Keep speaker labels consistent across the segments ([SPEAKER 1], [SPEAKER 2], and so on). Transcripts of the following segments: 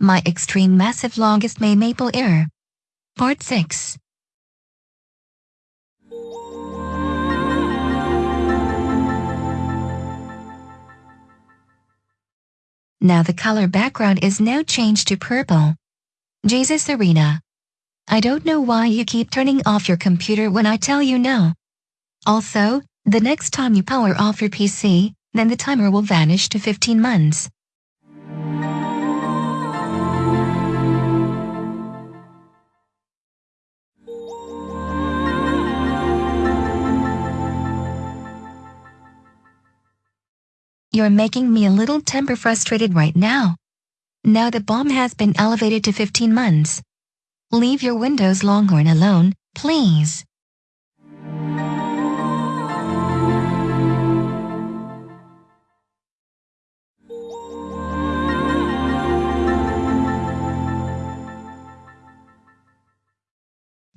[SPEAKER 1] My extreme massive longest May maple error. Part 6. Now the color background is now changed to purple. Jesus Serena. I don't know why you keep turning off your computer when I tell you no. Also, the next time you power off your PC, then the timer will vanish to 15 months. You're making me a little temper frustrated right now. Now the bomb has been elevated to 15 months. Leave your Windows Longhorn alone, please.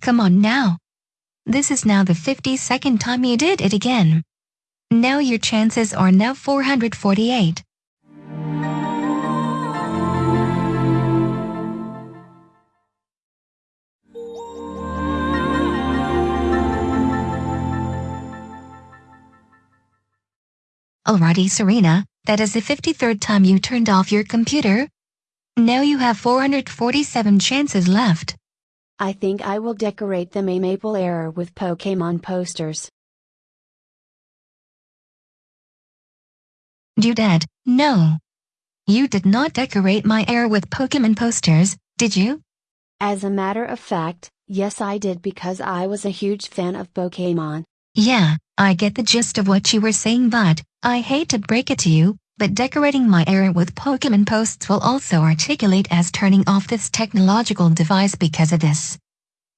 [SPEAKER 1] Come on now. This is now the 52nd time you did it again. Now your chances are now 448. Alrighty Serena, that is the 53rd time you turned off your computer. Now you have 447 chances left.
[SPEAKER 2] I think I will decorate the May Maple Error with Pokemon posters.
[SPEAKER 1] You did, no. You did not decorate my air with Pokemon posters, did you?
[SPEAKER 2] As a matter of fact, yes I did because I was a huge fan of Pokemon.
[SPEAKER 1] Yeah, I get the gist of what you were saying but, I hate to break it to you, but decorating my area with Pokemon posts will also articulate as turning off this technological device because of this.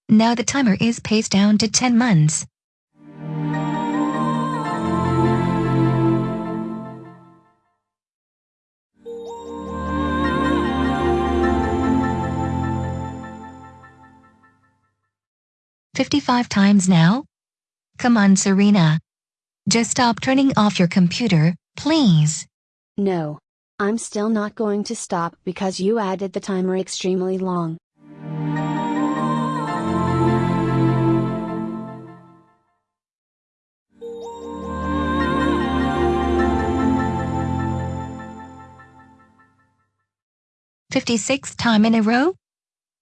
[SPEAKER 1] Now the timer is paced down to 10 months. Fifty-five times now? Come on, Serena. Just stop turning off your computer, please.
[SPEAKER 2] No. I'm still not going to stop because you added the timer extremely long.
[SPEAKER 1] Fifty-sixth time in a row?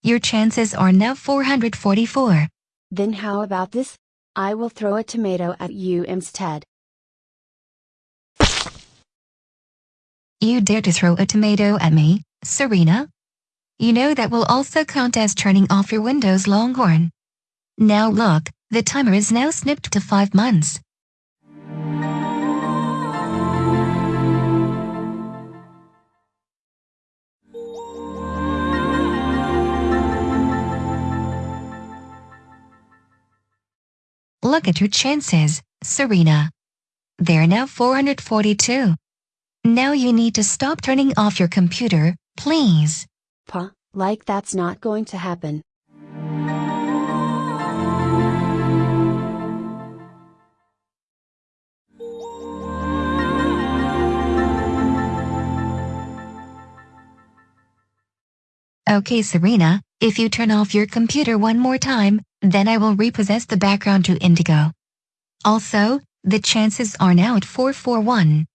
[SPEAKER 1] Your chances are now 444.
[SPEAKER 2] Then how about this? I will throw a tomato at you instead.
[SPEAKER 1] You dare to throw a tomato at me, Serena? You know that will also count as turning off your Windows Longhorn. Now look, the timer is now snipped to 5 months. Look at your chances, Serena. They're now 442. Now you need to stop turning off your computer, please.
[SPEAKER 2] Pa, like that's not going to happen.
[SPEAKER 1] Okay Serena, if you turn off your computer one more time, then I will repossess the background to Indigo. Also, the chances are now at 441.